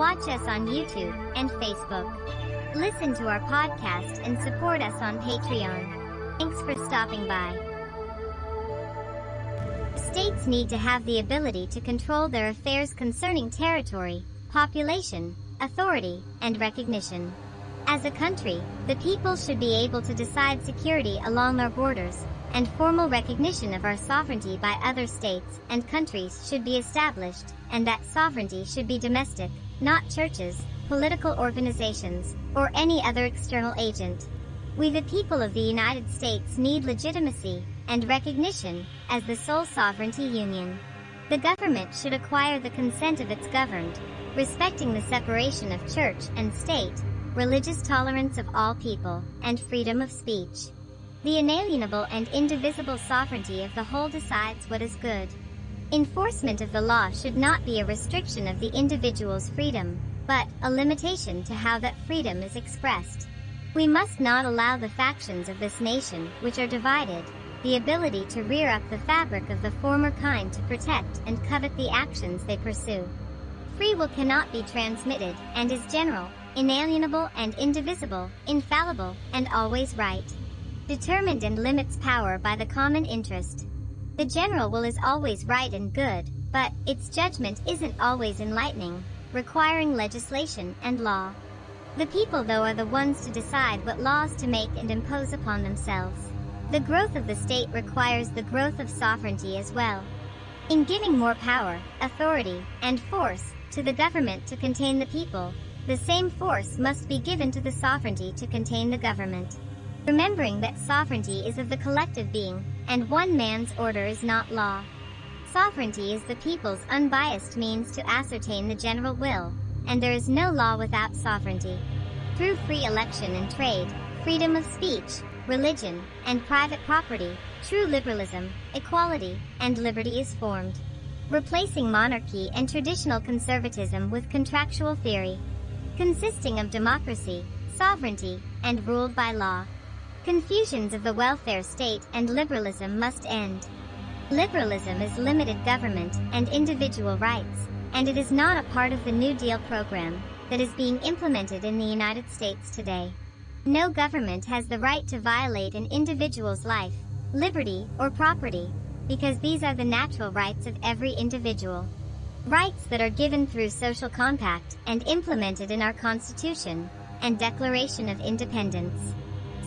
Watch us on YouTube and Facebook. Listen to our podcast and support us on Patreon. Thanks for stopping by. States need to have the ability to control their affairs concerning territory, population, authority, and recognition. As a country, the people should be able to decide security along our borders, and formal recognition of our sovereignty by other states and countries should be established, and that sovereignty should be domestic, not churches, political organizations, or any other external agent. We the people of the United States need legitimacy and recognition as the sole sovereignty union. The government should acquire the consent of its governed, respecting the separation of church and state, religious tolerance of all people, and freedom of speech. The inalienable and indivisible sovereignty of the whole decides what is good. Enforcement of the law should not be a restriction of the individual's freedom, but a limitation to how that freedom is expressed. We must not allow the factions of this nation, which are divided, the ability to rear up the fabric of the former kind to protect and covet the actions they pursue. Free will cannot be transmitted, and is general, inalienable and indivisible, infallible, and always right. Determined and limits power by the common interest. The general will is always right and good, but its judgment isn't always enlightening, requiring legislation and law. The people though are the ones to decide what laws to make and impose upon themselves. The growth of the state requires the growth of sovereignty as well. In giving more power, authority, and force to the government to contain the people, the same force must be given to the sovereignty to contain the government. Remembering that sovereignty is of the collective being, and one man's order is not law. Sovereignty is the people's unbiased means to ascertain the general will, and there is no law without sovereignty. Through free election and trade, freedom of speech, religion, and private property, true liberalism, equality, and liberty is formed. Replacing monarchy and traditional conservatism with contractual theory, consisting of democracy, sovereignty, and ruled by law. Confusions of the welfare state and liberalism must end. Liberalism is limited government and individual rights, and it is not a part of the New Deal program that is being implemented in the United States today. No government has the right to violate an individual's life, liberty, or property, because these are the natural rights of every individual. Rights that are given through social compact and implemented in our Constitution and Declaration of Independence.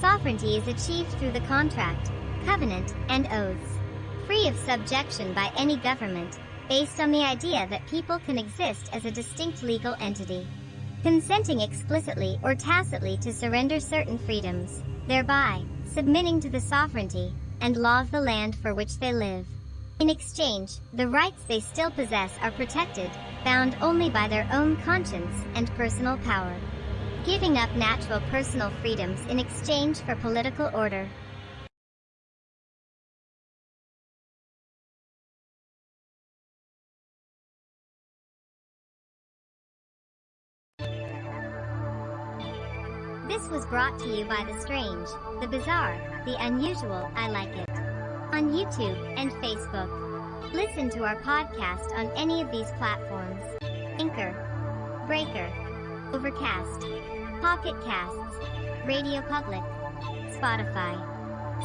Sovereignty is achieved through the contract, covenant, and oaths. Free of subjection by any government, based on the idea that people can exist as a distinct legal entity. Consenting explicitly or tacitly to surrender certain freedoms, thereby submitting to the sovereignty and law of the land for which they live. In exchange, the rights they still possess are protected, bound only by their own conscience and personal power. Giving up natural personal freedoms in exchange for political order. This was brought to you by the strange, the bizarre, the unusual, I like it on YouTube and Facebook. Listen to our podcast on any of these platforms. Anchor, Breaker, Overcast, Pocket Casts, Radio Public, Spotify.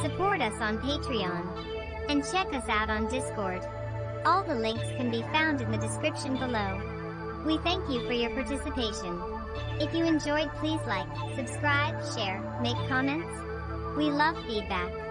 Support us on Patreon. And check us out on Discord. All the links can be found in the description below. We thank you for your participation. If you enjoyed please like, subscribe, share, make comments. We love feedback.